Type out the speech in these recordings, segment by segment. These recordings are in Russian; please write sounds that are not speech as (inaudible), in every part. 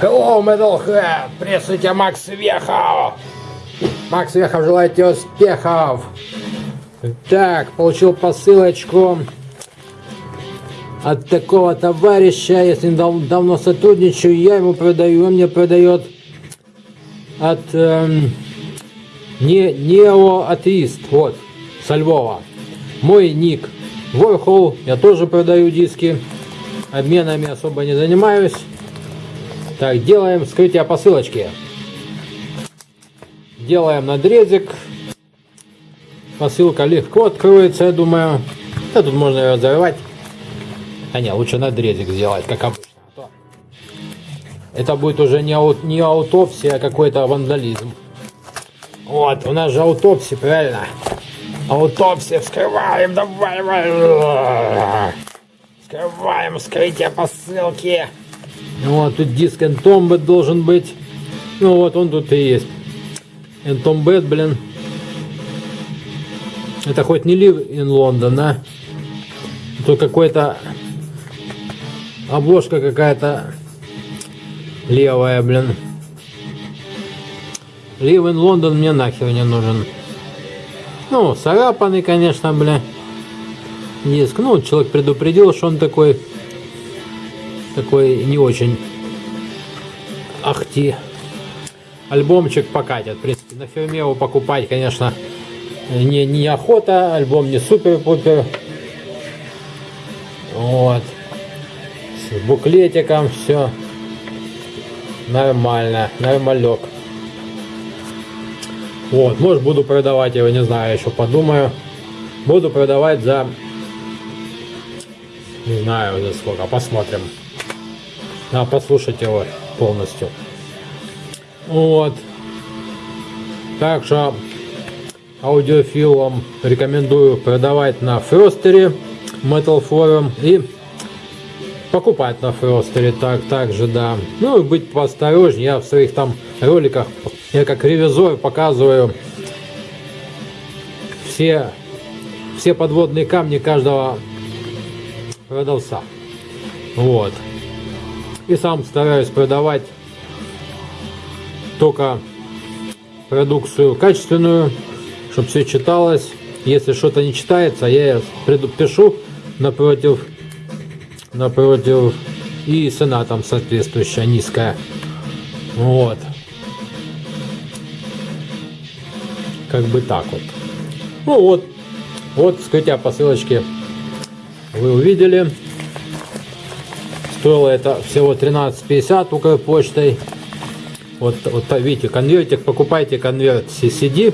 Hello, Metalhead! Приветствую тебя, Макс Вехов! Макс Вехов желает тебе успехов! Так, получил посылочку от такого товарища, если дав давно сотрудничаю, я ему продаю, он мне продает от эм, не, неоатеист, вот, со Львова. Мой ник Warhol, я тоже продаю диски, обменами особо не занимаюсь. Так, делаем вскрытие посылочки. Делаем надрезик. Посылка легко откроется, я думаю. Да тут можно ее разорвать. А не, лучше надрезик сделать, как обычно. А это будет уже не, аут, не аутопсия, а какой-то вандализм. Вот, у нас же аутопсия, правильно? Аутопсия, вскрываем, давай, давай. Вскрываем, вскрытие посылки. Вот, тут диск Entombed должен быть. Ну вот, он тут и есть. Entombed, блин. Это хоть не Live in London, да? Тут какой-то... Обложка какая-то левая, блин. Live in London мне нахер не нужен. Ну, царапанный, конечно, бля. Диск. Ну, человек предупредил, что он такой такой не очень ахти. Альбомчик покатит. В принципе, на фирме его покупать, конечно, не, не охота. Альбом не супер-пупер. Вот. С буклетиком все нормально. Нормалек. Вот, может буду продавать его, не знаю, еще подумаю. Буду продавать за... Не знаю за сколько, посмотрим. Надо послушать его полностью. Вот. Так что аудиофилам рекомендую продавать на Фростере Metal Forum и покупать на Фростере так, также, да. Ну и быть поосторожнее. Я в своих там роликах, я как ревизор показываю все, все подводные камни каждого продавца. Вот. И сам стараюсь продавать только продукцию качественную, чтобы все читалось. Если что-то не читается, я пишу напротив, напротив и цена там соответствующая низкая. Вот. Как бы так вот. Ну вот, вот скрытие посылочки вы увидели. Стоило это всего 13,50 Укрпочтой. Вот, вот видите, конвертик, покупайте конверт CCD.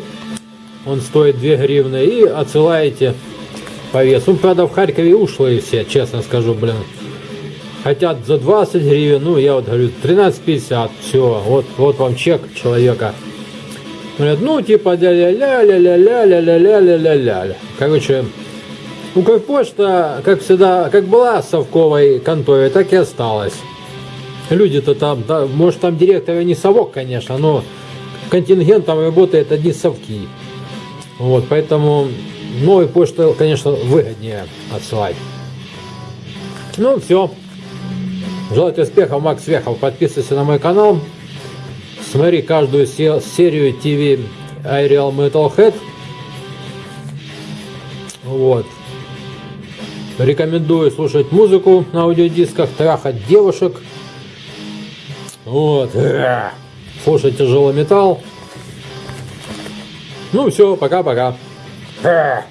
Он стоит 2 гривны и отсылаете по весу. Ну, правда, в Харькове ушлые все, честно скажу, блин. Хотят за 20 гривен, ну, я вот говорю, 13,50, все, вот, вот вам чек человека. Говорят, ну, типа, ля-ля-ля-ля-ля-ля-ля-ля-ля-ля-ля. Короче, Укрпочта, как всегда, как была совковой конторе, так и осталась. Люди-то там, да, может там директор не совок, конечно, но контингент там работает одни совки. Вот, поэтому новую почту, конечно, выгоднее отсылать. Ну, все. Желаю успехов, Макс Вехов. Подписывайся на мой канал. Смотри каждую серию ТВ iReal Metalhead. Вот. Рекомендую слушать музыку на аудиодисках, трахать девушек. Вот. (clears throat) Слушать тяжелый металл. Ну все, пока-пока. (clears throat)